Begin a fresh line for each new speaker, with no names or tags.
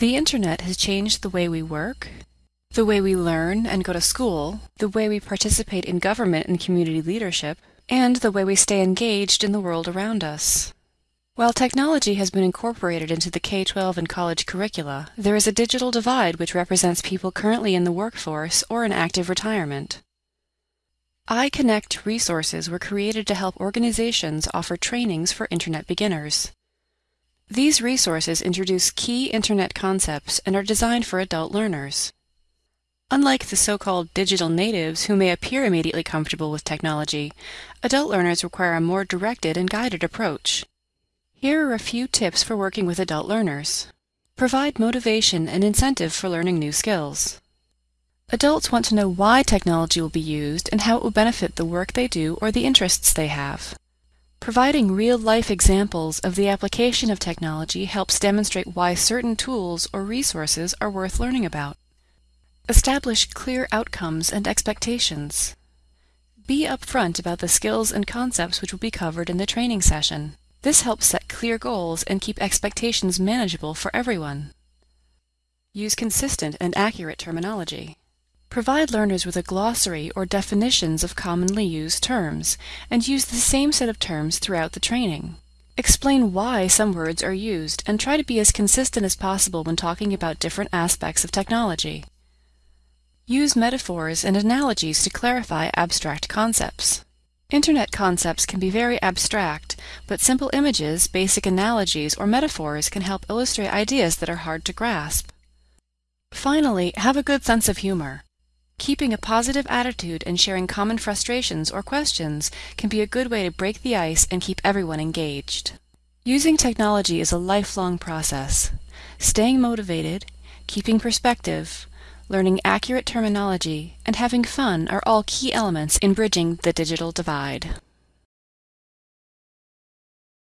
The internet has changed the way we work, the way we learn and go to school, the way we participate in government and community leadership, and the way we stay engaged in the world around us. While technology has been incorporated into the K 12 and college curricula, there is a digital divide which represents people currently in the workforce or in active retirement. iConnect resources were created to help organizations offer trainings for Internet beginners. These resources introduce key Internet concepts and are designed for adult learners. Unlike the so-called digital natives who may appear immediately comfortable with technology, adult learners require a more directed and guided approach. Here are a few tips for working with adult learners. Provide motivation and incentive for learning new skills. Adults want to know why technology will be used and how it will benefit the work they do or the interests they have. Providing real-life examples of the application of technology helps demonstrate why certain tools or resources are worth learning about. Establish clear outcomes and expectations. Be upfront about the skills and concepts which will be covered in the training session. This helps set clear goals and keep expectations manageable for everyone. Use consistent and accurate terminology. Provide learners with a glossary or definitions of commonly used terms, and use the same set of terms throughout the training. Explain why some words are used, and try to be as consistent as possible when talking about different aspects of technology. Use metaphors and analogies to clarify abstract concepts. Internet concepts can be very abstract, but simple images, basic analogies, or metaphors can help illustrate ideas that are hard to grasp. Finally, have a good sense of humor. Keeping a positive attitude and sharing common frustrations or questions can be a good way to break the ice and keep everyone engaged. Using technology is a lifelong process. Staying motivated, keeping perspective, learning accurate terminology, and having fun are all key elements in bridging the digital divide.